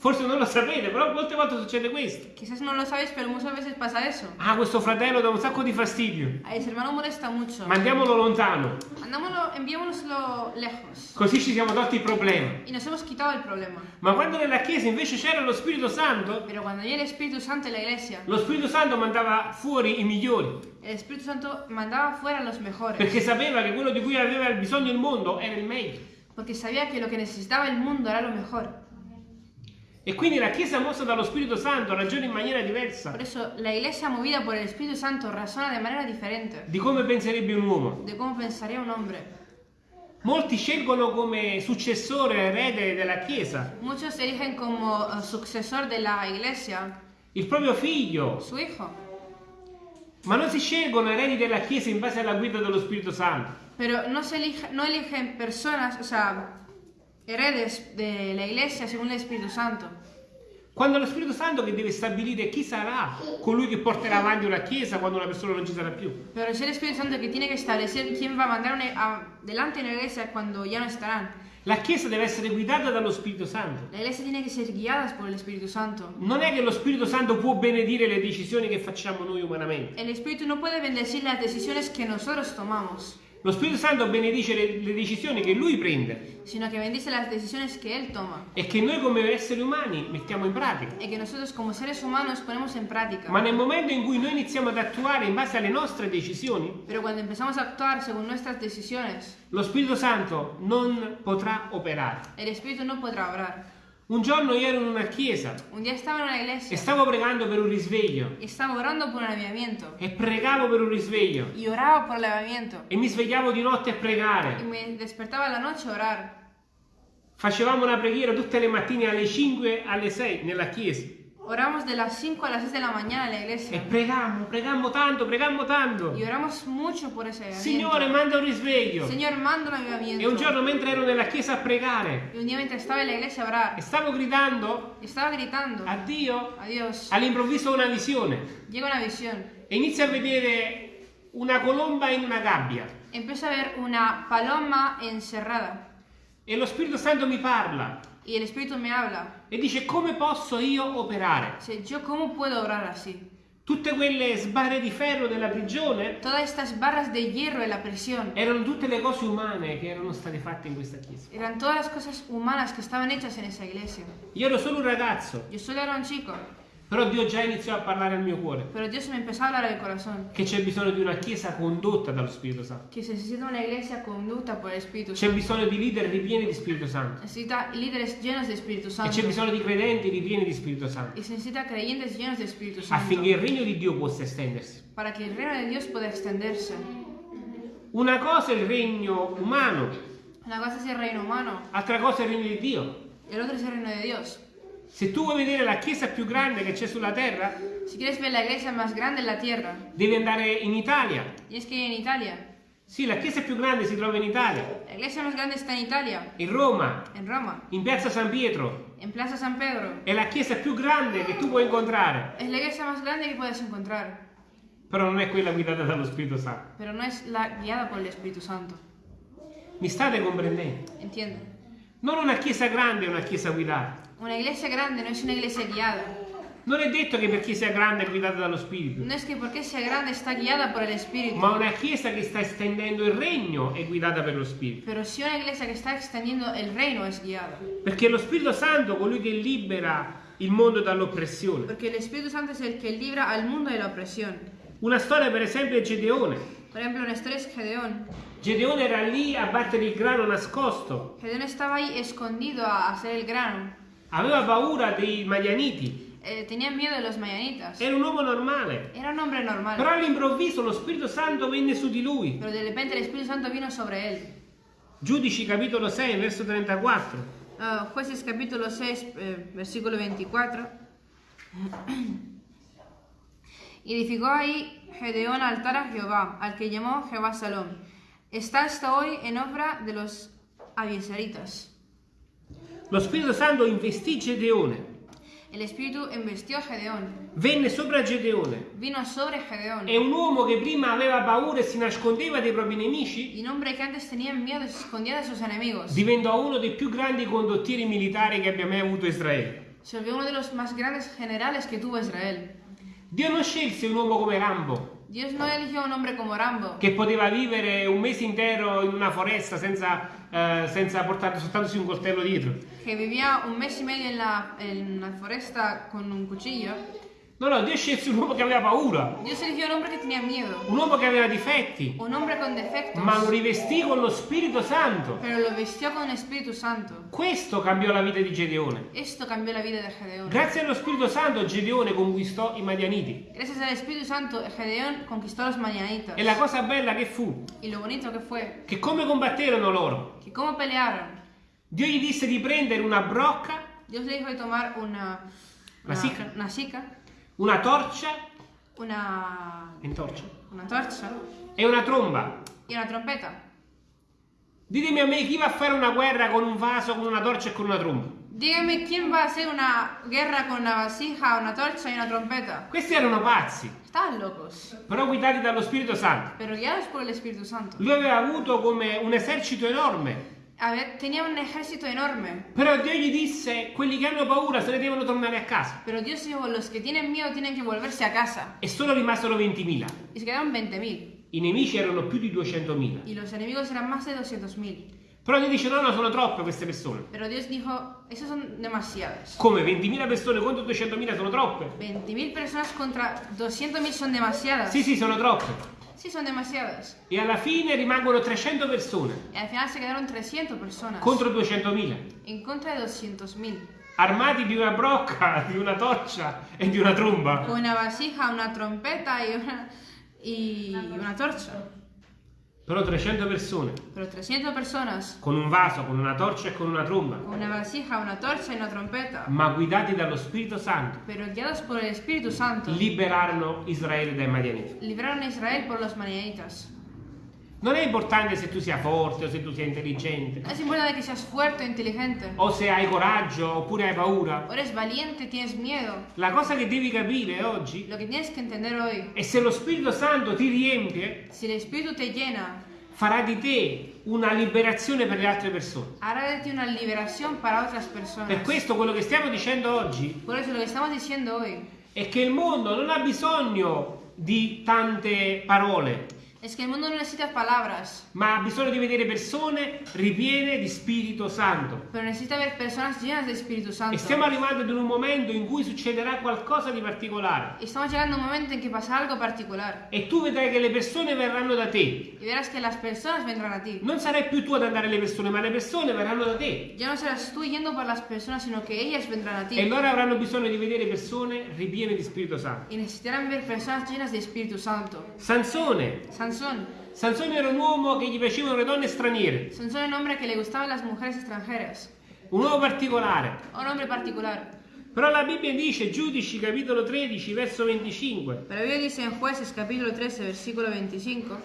Forse non lo sapete, però molte volte succede questo. Quizás no lo sabéis, pero muchas veces pasa eso. Ah, questo fratello dà un sacco di fastidio. A ese hermano molesta mucho. Mandiamolo lontano. Andámoslo, enviémonoslo lejos. Così ci siamo tolti il problema. Y nos hemos quitado el problema. Ma quando nella chiesa invece c'era lo Spirito Santo, Pero cuando hay el Espíritu Santo en la iglesia, lo Spirito Santo mandava fuori i migliori. el Espíritu Santo mandaba fuera los mejores. Perché sapeva che quello di cui aveva bisogno il mondo era il meglio. Porque sabía que lo que necesitaba el mundo era lo mejor. E quindi la chiesa mossa dallo Spirito Santo ragiona in maniera diversa Por eso, la iglesia movida por el Espíritu Santo razona de manera diferente di come penserebbe un uomo. de cómo pensaría un hombre. Molti scelgono come successore erede della chiesa Muchos eligen como eh, sucesor de la iglesia il proprio figlio, su hijo. ma non si scelgono eredi della chiesa in base alla guida dello Spirito Santo. Pero no, se elige- no eligen personas, o sea, heredes de la iglesia según el Espíritu Santo. Quando è lo Spirito Santo che deve stabilire chi sarà colui che porterà avanti una chiesa quando una persona non ci sarà più. Pero es el Espíritu Santo que tiene que establecer quién va a mandar una- a- delante de la iglesia cuando ya no estarán. La chiesa deve essere guidata dallo Spirito Santo. La iglesia tiene que ser guiada por el Espíritu Santo. Non è che lo Spirito Santo può benedire le decisioni che facciamo noi umanamente. El Espíritu no puede bendecir las decisiones que nosotros tomamos, Lo Spirito Santo benedice le, le decisioni che lui prende sino que bendice las decisiones que Él toma e che noi come esseri umani mettiamo in pratica. y que nosotros como seres humanos ponemos en práctica. Ma nel momento in cui noi iniziamo ad attuare in base alle nostre decisioni, Pero cuando empezamos a actuar según nuestras decisiones, lo Spirito Santo non potrà operare. el Espíritu no podrá obrar. Un giorno io ero in una chiesa. Un día estaba en una e iglesia stavo pregando per un risveglio. Y estaba orando por un avivamiento. E pregavo per un risveglio. Y oraba por el avivamiento. E mi svegliavo di notte a pregare. me despertaba a la noche a orar. Facevamo una preghiera tutte le mattine alle 5 alle 6 nella chiesa Oramos de las 5 a las 6 de la mañana en la e iglesia pregammo, pregammo tanto, pregammo tanto. y oramos mucho por ese avivamiento. Signore, manda un risveglio. Señor, manda un avivamiento. E un giorno mentre ero nella chiesa a pregare Y un día mientras estaba en la iglesia a orar, e stavo gridando estaba gritando a Dio, all'improvviso una visione Llega una visión. e inizio a vedere una colomba in una gabbia Empiezo a ver una paloma encerrada e lo Spirito Santo mi parla y el Espíritu me habla. e dice come posso io operare? Dice, ¿yo cómo puedo orar así? Tutte quelle sbarre di ferro della prigione Todas estas barras de hierro en la prisión erano tutte le cose umane che erano state fatte in questa chiesa. eran todas las cosas humanas que estaban hechas en esa iglesia. Io ero solo un ragazzo, Yo solo era un chico, però Dio già iniziò a parlare al mio cuore pero Dios me empezó a hablar al corazón. che c'è bisogno di una chiesa condotta dallo Spirito Santo. Que se necesita una iglesia conducta por el Espíritu C'è Santo. bisogno di leader ripieni di Spirito Santo Necesita líderes llenos de Espíritu e Santo. c'è bisogno di credenti ripieni di Spirito Santo Y se necesita creyentes llenos de Espíritu Santo. affinché il regno di Dio possa estendersi. Para que el reino de Dios pueda extenderse. Una cosa è il regno umano, Una cosa es el reino humano altra cosa è il regno di Dio. y el otro es el reino de Dios. Se tu vuoi vedere la chiesa più grande che c'è sulla terra, Si quieres ver la iglesia más grande en la tierra, devi andare in Italia. tienes que ir en Italia. Sì, la chiesa più grande si trova in Italia, La iglesia más grande está en Italia, in Roma, en Roma, in piazza San Pietro. en Plaza San Pedro. È la chiesa più grande che tu puoi incontrare, Es la iglesia más grande que puedes encontrar, però non è quella guidata dallo Spirito Santo. pero no es la guiada por el Espíritu Santo. Mi state comprendendo? Entiendo. Non una chiesa grande è una chiesa guidata. Una iglesia grande no es una iglesia guiada. Non è detto che perché sia grande è guidata dallo Spirito, No es que porque sea grande está guiada por el Espíritu, ma una chiesa che sta estendendo il regno è guidata per lo Spirito. pero sí una iglesia que está extendiendo el reino es guiada. Perché lo Spirito Santo è colui che libera il mondo dall'oppressione. Porque el Espíritu Santo es el que libra al la opresión. Una storia per esempio è Gedeone. Por ejemplo, una historia es Gedeón. Gedeone era lì a battere il grano nascosto, Gedeón estaba ahí escondido a hacer el grano. Aveva paura dei Madianiti, Eh, tenía miedo de los mayanitas. era un uomo normale. Era un hombre normal. Però all'improvviso lo Spirito Santo venne su di lui. Pero de repente el Espíritu Santo vino sobre él. Giudici capitolo 6, verso 34. Ah, jueces capítulo 6, eh, versículo 24. Y edificó ahí Gedeón altar a Jehová, al que llamó Jehová Salom. Está hasta hoy en obra de los abieseritas. Lo Spirito Santo investì Gedeone, El Espíritu investió a Gedeón, venne sopra Gedeone. vino sobre Gedeón. E un uomo che prima aveva paura e si nascondeva dai propri nemici Y un hombre que antes tenía miedo y se escondía de sus enemigos. diventò uno dei più grandi condottieri militari che abbia mai avuto Israele. Se volvió uno de los más grandes generales que tuvo Israel. Dio non scelse un uomo come Rambo, Dios no eligió un hombre como Rambo, che poteva vivere un mese intero in una foresta senza, eh, senza portare soltanto un coltello dietro. que vivía un mes y medio en la, en la foresta con un cuchillo. No, no, Dio scelse un uomo che aveva paura, Dios eligió un hombre que tenía miedo, un uomo che aveva difetti, un hombre con defectos, ma lo rivestì con lo Spirito Santo. pero lo vistió con el Espíritu Santo. Questo cambiò la vita di Gedeone. Esto cambió la vida de Gedeón. Grazie allo Spirito Santo Gedeone conquistò i Madianiti. Gracias al Espíritu Santo, Gedeón conquistó los mañanitas. E la cosa bella che fu, Y lo bonito que fue, che come combatterono loro? que cómo pelearon. Dio gli disse di prendere una brocca, Dios le dijo de tomar una, una, sica. una sica, una torcia, una, torcia, una torcha e una tromba. y una trompeta. Ditemi a me chi va a fare una guerra con un vaso, con una torcia e con una tromba. Dígame quién va a hacer una guerra con una vasija, una torcha y una trompeta. Questi erano pazzi, Estaban locos, però guidati dallo Spirito Santo. pero guiados por el Espíritu Santo. Lui aveva avuto come un esercito enorme, ver, tenía un ejército enorme, però Dio gli disse quelli che hanno paura se ne devono tornare a casa. pero Dios dijo, los que tienen miedo tienen que volverse a casa. E solo rimasero 20.000. Y se quedaron 20.000. I nemici erano più di 200.000. Y los enemigos eran más de 200.000. Però Dio dice no, no, sono troppe queste persone. Pero Dios dijo, esos son demasiadas. Come 20.000 persone contro 200.000 sono troppe? 20.000 personas contra 200.000 son demasiadas. Sì, sì, sono troppe. Sí, son demasiadas. E alla fine rimangono 300 persone Y al final se quedaron 300 personas. contro 200.000, En contra de 200.000. armati di una brocca, di una torcia e di una tromba. Con una vasija, una trompeta y una, y una torcha. Però 300 persone Pero 300 personas con un vaso, con una torcia e con una tromba, con una vasija, una torcha y una trompeta. ma guidati dallo Spirito Santo, Pero guiados por el Espíritu Santo, liberarono Israele dai Madianiti. libraron a Israel por los manianitas. Non è importante se tu sia forte o se tu sia intelligente, es importante que seas fuerte o inteligente. o se hai coraggio oppure hai paura. O eres valiente, tienes miedo. La cosa che devi capire oggi Lo que tienes que entender hoy, è se lo Spirito Santo ti riempie, si el Espíritu te llena, farà di te una liberazione per le altre persone. hará de ti una liberación para otras Per personas. questo quello che stiamo dicendo oggi Por eso lo que estamos diciendo hoy è che il mondo non ha bisogno di tante parole, es que el mundo no necesita palabras, ma ha bisogno di vedere persone ripiene di Spirito Santo. pero necesita ver personas llenas de Espíritu Santo. E stiamo arrivando ad un momento in cui succederà qualcosa di particolare. Estamos llegando a un momento en que pasa algo particular E tu vedrai che le persone verranno da te. y verás que las personas vendrán a ti. Non sarai più tu ad andare alle persone, ma le persone verranno da te. Ya no serás tú yendo por las personas, sino que ellas vendrán a E ti. loro avranno bisogno di vedere persone ripiene di Spirito Santo. Y necesitarán ver personas llenas de Espíritu Santo. Sansone. Sansón. Sansone era un uomo che gli piacevano le donne straniere. Sansón era un hombre que le gustaban las mujeres extranjeras. Un uomo particolare. Un hombre particular. Però la Bibbia dice, Giudici capitolo 13, verso 25. Pero la Biblia dice en Jueces capítulo 13, versículo 25.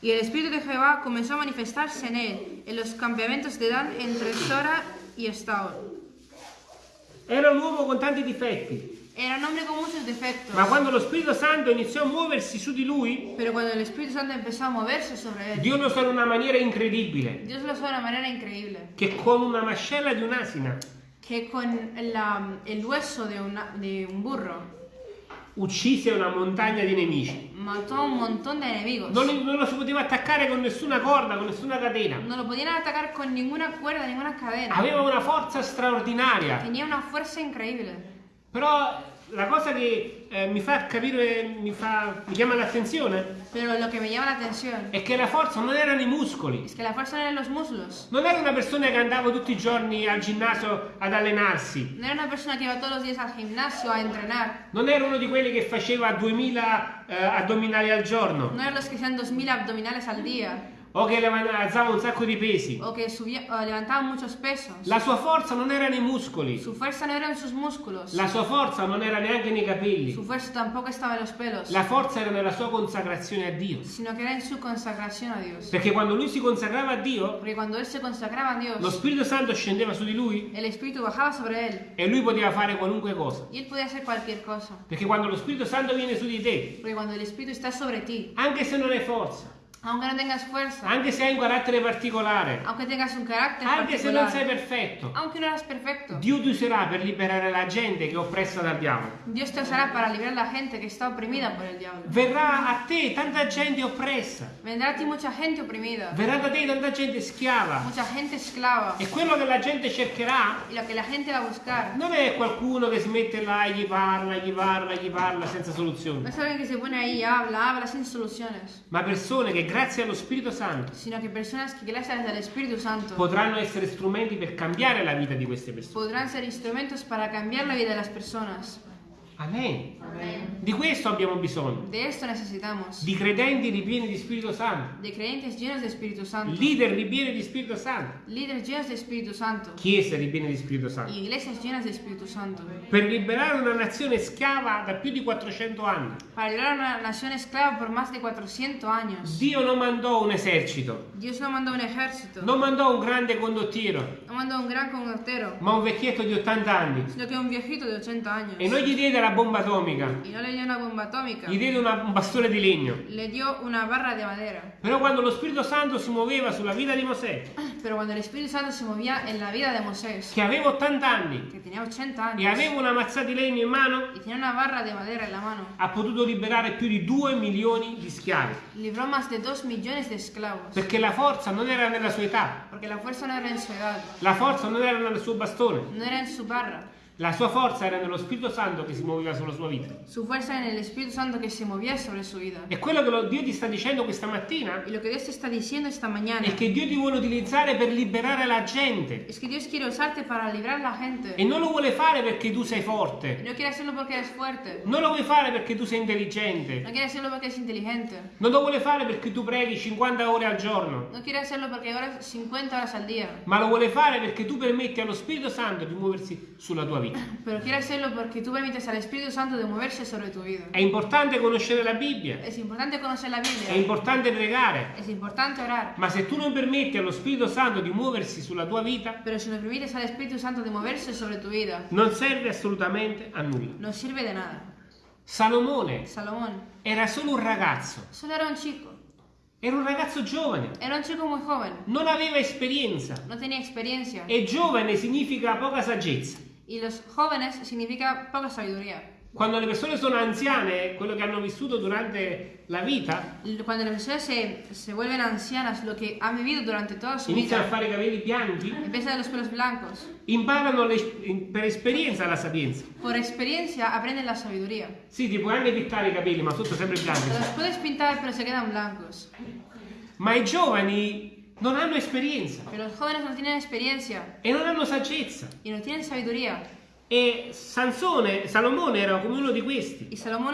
Y el Espíritu de Jehová comenzó a manifestarse en él, en los campamentos de Dan entre Sora y Estaol. Era un uomo con tanti difetti, Era un hombre con muchos defectos. ma quando lo Spirito Santo iniziò a muoversi su di lui, Pero cuando el Espíritu Santo empezó a moverse sobre él, Dio lo usò in una maniera incredibile, Dios lo usó de una manera increíble. che con una mascella di un'asina Que con la- el hueso de, una- de un burro uccise una montagna di nemici. mató a un montón de enemigos. Non, non lo si poteva attaccare con nessuna corda, con nessuna catena. No lo podían atacar con ninguna cuerda, ninguna cadena. Aveva una forza straordinaria. Tenía una fuerza increíble. Però la cosa che eh, mi fa capire, mi, fa, mi chiama l'attenzione, Pero lo que me llama la atención è che la forza non erano i muscoli. es que la fuerza no eran los muslos. Non era una persona che andava tutti i giorni al ginnasio ad allenarsi. No era una persona que iba todos los días al gimnasio a entrenar. Non era uno di quelli che faceva 2000 eh, addominali al giorno. No eran los que hacían 2000 abdominales al día. O che alzava un sacco di pesi. O que subía, o levantaban muchos pesos. La sua forza non erano i muscoli. Su fuerza no eran sus músculos. La sua forza non era neanche nei capelli. Su fuerza tampoco estaba en los pelos. La forza era nella sua consacrazione a Dio. Sino que era en su consagración a Dios. Perché quando lui si consacrava a Dio, Porque cuando él se consagraba a lo Dios, Spirito Santo scendeva su di lui el Espíritu bajaba sobre él. e lui poteva fare qualunque cosa. Y él podía hacer cualquier cosa. Perché quando lo Spirito Santo viene su di te, Porque cuando el Espíritu está sobre ti, anche se non hai forza, aunque no tengas fuerza, anche se hai un carattere particolare, aunque tengas un carácter anche se non sei perfetto, aunque no eras perfecto, Dio ti userà per liberare la gente che è oppressa dal diavolo. Dios te usará para librar a la gente que está oprimida por el diablo. Verrà a te tanta gente oppressa, Vendrá a ti mucha gente oprimida, verrà da te tanta gente schiava. mucha gente esclava. E quello che la gente cercherà Y lo que la gente va a buscar non è qualcuno che si mette là e gli parla, gli parla, gli parla senza no soluzione, es alguien que se pone ahí habla, habla sin soluciones, ma persone che grazie allo Spirito Santo sino que personas que gracias al Espíritu Santo potranno essere strumenti per cambiare la vita di queste persone. podrán ser instrumentos para cambiar la vida de las personas. Amen. Di questo abbiamo bisogno, De esto necesitamos, di credenti ripieni di Spirito Santo, de creyentes llenos de Espíritu Santo, leader ripieni di Spirito Santo, líderes llenos de Espíritu Santo, chiese ripiene di Spirito Santo, iglesias llenas de Espíritu Santo, per liberare una nazione schiava da più di 400 anni. para librar a una nación esclava por más de 400 años. Dio non mandò un esercito, Dios no mandó un ejército, non mandò un grande condottiero, no mandó un gran conductero, ma un vecchietto di 80 anni. sino que un viejito de 80 años. E non gli diede la bomba atomica, Y no le dio una bomba atómica, gli diede una- un bastone di legno. le dio una barra de madera. Però quando lo Spirito Santo si muoveva sulla vita di Mosè, Pero cuando el Espíritu Santo se movía en la vida de Moisés, che aveva 80 anni que tenía 80 e años, aveva una mazzata di legno in mano, y tenía una barra de madera en la mano, ha potuto liberare più di 2 milioni di schiavi. libró más de 2 millones de esclavos. Perché la forza non era nella sua età, Porque la fuerza no era en su edad, la forza non era nel suo bastone, no era en su barra. La sua forza era nello Spirito Santo che si muoveva sulla sua vita. Su fuerza en el Espíritu Santo que se movía sobre su vida. E quello che Dio ti sta dicendo questa mattina Y lo que Dios te está diciendo esta mañana è che Dio ti vuole utilizzare per liberare la gente. es que Dios quiere usarte para librar a la gente. E non lo vuole fare perché tu sei forte, No quiere hacerlo porque eres fuerte. non lo vuole fare perché tu sei intelligente, No quiere hacerlo porque es inteligente. non lo vuole fare perché tu preghi 50 ore al giorno, No quiere hacerlo porque horas 50 horas al día. ma lo vuole fare perché tu permetti allo Spirito Santo di muoversi sulla tua vita. Pero quiere hacerlo porque tú permites al Espíritu Santo de moverse sobre tu vida. È importante conoscere la Bibbia, Es importante conocer la è Biblia. importante pregare, Es importante orar. ma se tu non permetti allo Spirito Santo di muoversi sulla tua vita, Pero si no permites al Espíritu Santo de moverse sobre tu vida, non serve assolutamente a nulla. no sirve de nada. Salomone Salomón era solo un ragazzo, solo era un chico. era un ragazzo giovane, Era un chico muy joven. non aveva esperienza No tenía experiencia. e giovane significa poca saggezza. Y los jóvenes significa poca sabiduría. Quando le persone sono anziane, quello che hanno vissuto durante la vita, Cuando las personas se, se vuelven ancianas, lo que han vivido durante toda su iniziano a vida, fare i capelli bianchi, empieza de los pelos blancos. imparano le- per esperienza la sapienza. Por experiencia aprenden la sabiduría. Sì, ti puoi anche pittare i capelli, ma sotto sempre bianchi. Los puedes pintar, pero se quedan blancos. Ma i giovani non hanno esperienza Pero los jóvenes no tienen experiencia e non hanno saggezza. y no tienen sabiduría. E Sansone, Salomone era come uno di questi. Uno.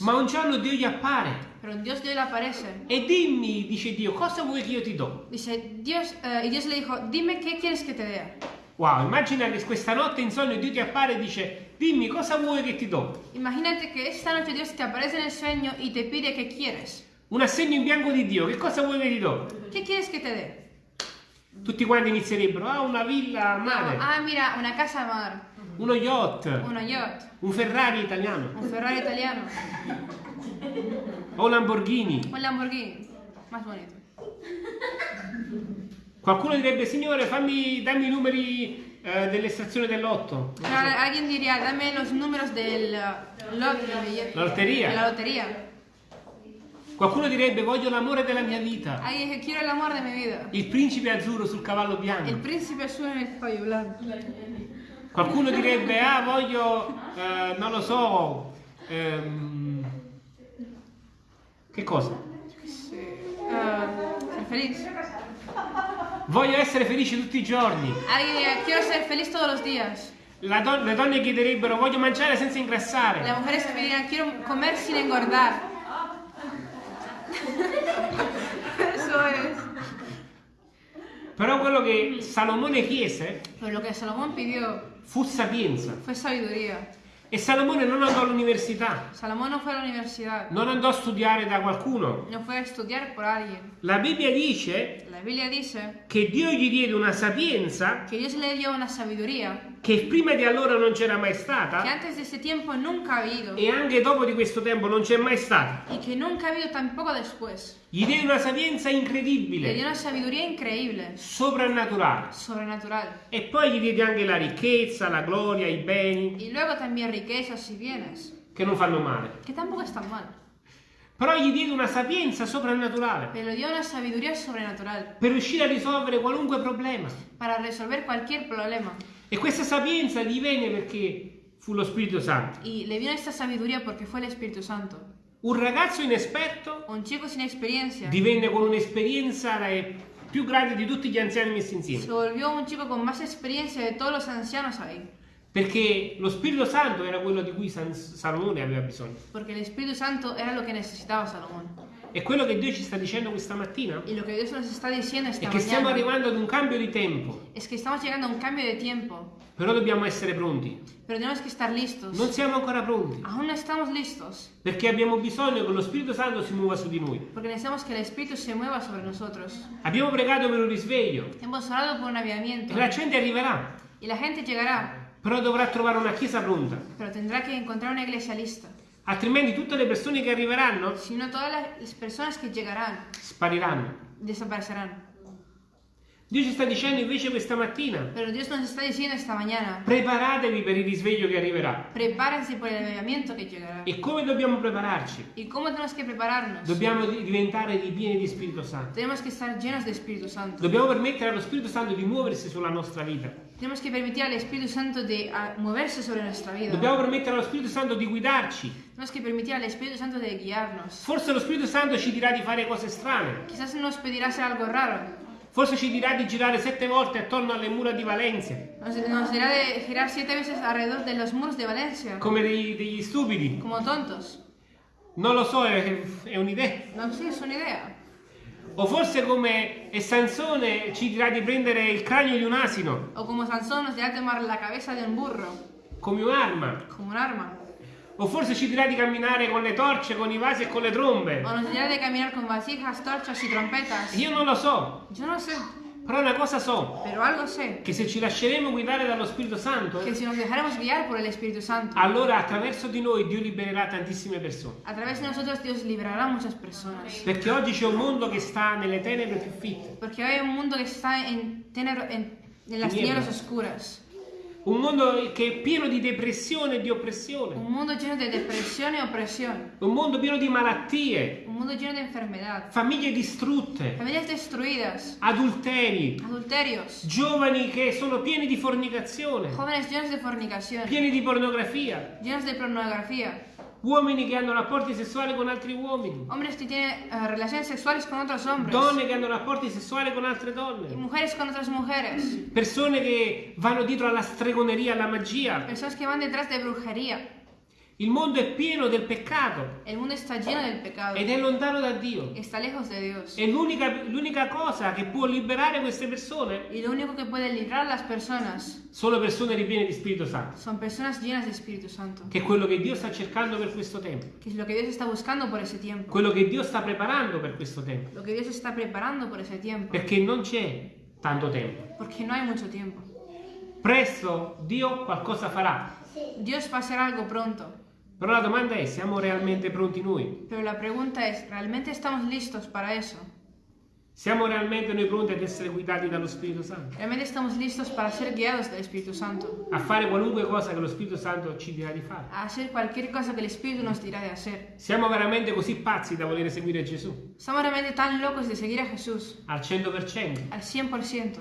Ma un giorno Dio gli appare Dios Dios e dimmi, dice Dio, cosa vuoi che io ti do? Dice, Dios, eh, y Dios le dijo, dime qué quieres que te dé. Wow, immagina che questa notte in sogno Dio ti appare e dice dimmi cosa vuoi che ti do. Imagínate que esta noche Dios te aparece en el sueño y te pide que quieres. Un assegno in bianco di Dio, che cosa vuoi che ti do? ¿Qué quieres que te dé? Tutti quanti inizierebbero, ah una villa a mare, Ah, mira, una casa a mar, uno yacht, uno yacht, un Ferrari italiano, un Ferrari italiano, o un Lamborghini. un Lamborghini. Más bonito. Qualcuno direbbe, signore, fammi, dammi i numeri eh, dell'estrazione dell'otto, alguien diría, dame los números del billete, la lotteria. la lotería. Qualcuno direbbe, voglio l'amore della mia vita, Alguien dice, quiero el amor de mi vida. il principe azzurro sul cavallo bianco. príncipe azul en el caballo blanco. Qualcuno direbbe, ah, voglio, eh, non lo so, ehm, che cosa? Ah, ser feliz. Voglio essere felice tutti i giorni. Alguien diría, quiero ser feliz todos los días. Don- le donne chiederebbero, voglio mangiare senza ingrassare. Mujeres me dirán, quiero comer sin engordar. Eso es. Però quello che Salomone chiese Pero lo que Salomón pidió fu sapienza. fue sabiduría. E Salomone non andò all'università, Salomón no fue a la universidad, non andò a studiare da qualcuno. no fue a estudiar por alguien. La Bibbia dice La Biblia dice che Dio gli diede una sapienza que Dios le dio una sabiduría che prima di allora non c'era mai stata habido e anche dopo di questo tempo non c'è mai stata. y que nunca ha tampoco después. Gli diede una sapienza Le dio incredibile, una sabiduría increíble, soprannaturale. E poi gli diede anche la ricchezza, la gloria, i beni, Y luego también riquezas y bienes, che non fanno male. que tampoco están mal. Però gli diede una sapienza soprannaturale Pero dio una sabiduría sobrenatural per riuscire a risolvere qualunque problema. para resolver cualquier problema. E questa sapienza gli venne perché fu lo Spirito Santo. Y le vino esta sabiduría porque fue el Espíritu Santo. Un ragazzo inesperto Un chico sin experiencia divenne con un'esperienza più grande di tutti gli anziani messi se insieme. volvió un chico con más experiencia de todos los ancianos ahí. Perché lo Spirito Santo era quello di cui San- Salomone aveva bisogno. Porque el Espíritu Santo era lo que necesitaba Salomón. E quello che Dio ci sta dicendo questa mattina Y lo que Dios nos está diciendo è che stiamo arrivando ad un cambio di tempo, es que estamos llegando a un cambio de tiempo, però dobbiamo essere pronti. pero tenemos que estar listos. Non siamo ancora pronti, Aún no estamos listos, perché abbiamo bisogno che lo Spirito Santo si muova su di noi. porque necesitamos que el Espíritu se mueva sobre nosotros. Abbiamo pregato per un risveglio Hemos orado por un aviamiento e la gente arriverà, y la gente llegará, però dovrà trovare una chiesa pronta. pero tendrá que encontrar una iglesia lista. Altrimenti tutte le persone che arriveranno Si no, todas las personas que llegarán spariranno. desaparecerán. Dio ci sta dicendo invece questa mattina, Pero Dios nos está diciendo esta mañana, preparatevi per il risveglio che arriverà. prepárense por el aviamiento que llegará. E come dobbiamo prepararci? ¿Y cómo tenemos que prepararnos? Dobbiamo di- diventare ripieni di Spirito Santo. Tenemos que estar llenos de Espíritu Santo. Dobbiamo permettere allo Spirito Santo di muoversi sulla nostra vita. Tenemos que permitir al Espíritu Santo de moverse sobre nuestra vida. Dobbiamo permettere allo Spirito Santo di guidarci. Tenemos que permitir al Espíritu Santo de guiarnos. Forse lo Spirito Santo ci dirà di fare cose strane. Quizás nos pedirá hacer algo raro. Forse ci dirà di girare sette volte attorno alle mura di Valencia, Nos, nos dirá de girar siete veces alrededor de los muros de Valencia, come dei- degli stupidi. como tontos. Non lo so, è, è un'idea. No sé, es una idea. O forse come Sansone ci dirà di prendere il cranio di un asino O como Sansón nos dirá tomar la cabeza de un burro, come un'arma. como un arma. O forse ci dirà di camminare con le torce, con i vasi e con le trombe. O nos dirá de caminar con vasijas, torchas y trompetas. Io non lo so, Yo no sé, però una cosa so, pero algo sé. che se ci lasceremo guidare dallo Spirito Santo, Que si nos dejaremos guiar por el Espíritu Santo, allora attraverso di noi Dio libererà tantissime persone. a través de nosotros Dios librará a muchas personas. Perché oggi c'è un mondo che sta nelle tenebre più fitte, Porque hay un mundo que está en, tenebro- en, en las Tinieblas. tinieblas oscuras. Un mondo che è pieno di depressione e di oppressione, Un mundo lleno de depresión y opresión. un mondo pieno di malattie, Un mundo lleno de enfermedad. famiglie distrutte, Familias destruidas. adulteri, Adulterios. giovani che sono pieni di fornicazione, Jóvenes llenos de fornicación. pieni di pornografia, Llenos de pornografía. Uomini che hanno rapporti sessuali con altri uomini, Hombres que tienen eh, relaciones sexuales con otros hombres. donne che hanno rapporti sessuali con altre Y donne, mujeres con otras mujeres. persone che vanno dietro alla stregoneria, alla magia. Personas que van detrás de brujería. Il mondo è pieno del peccato El mundo está lleno del pecado. ed è lontano da Dio. Está lejos de Dios. E l'unica, cosa che può liberare queste persone Y lo único que puede librar las personas sono persone ripiene di Spirito Santo, son personas llenas de Espíritu Santo. che è quello che Dio sta cercando per questo tempo, Que es lo que Dios está buscando por ese tiempo. quello che Dio sta preparando per questo tempo, Lo que Dios está preparando por ese tiempo. perché non c'è tanto tempo. Porque no hay mucho tiempo. Presto Dio qualcosa farà, Dios va a hacer algo pronto. Però la domanda è, siamo realmente pronti noi? Pero la pregunta es, ¿realmente estamos listos para eso? Siamo realmente noi pronti ad essere guidati dallo Spirito Santo? ¿Realmente estamos listos para ser guiados del Espíritu Santo? A fare qualunque cosa che lo Spirito Santo ci dirà di fare? A hacer cualquier cosa que el Espíritu nos dirá de hacer. Siamo veramente così pazzi da volere seguire Gesù? ¿Estamos realmente tan locos de seguir a Jesús Al 100%? al 100%?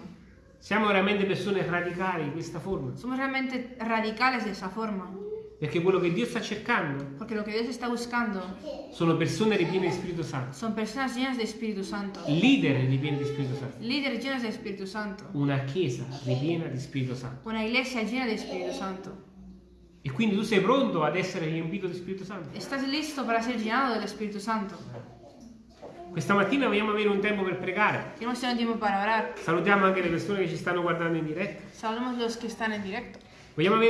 Siamo veramente persone radicali in questa forma? Somos realmente radicales de esa forma. Perché quello che Dio sta cercando Porque lo que Dios está buscando sono persone ripiene di Spirito Santo, son personas llenas de Espíritu Santo. leader ripieni di Spirito Santo, Líderes llenos de Espíritu Santo. una chiesa ripiena di Spirito Santo. Una iglesia llena de Espíritu Santo. E quindi tu sei pronto ad essere riempito di Spirito Santo? ¿Estás listo para ser llenado del Espíritu Santo? Questa mattina vogliamo avere un tempo per pregare. Queremos tener tiempo para orar. Salutiamo anche le persone che ci stanno guardando in diretta. Saludamos los que están en directo. Vogliamo avere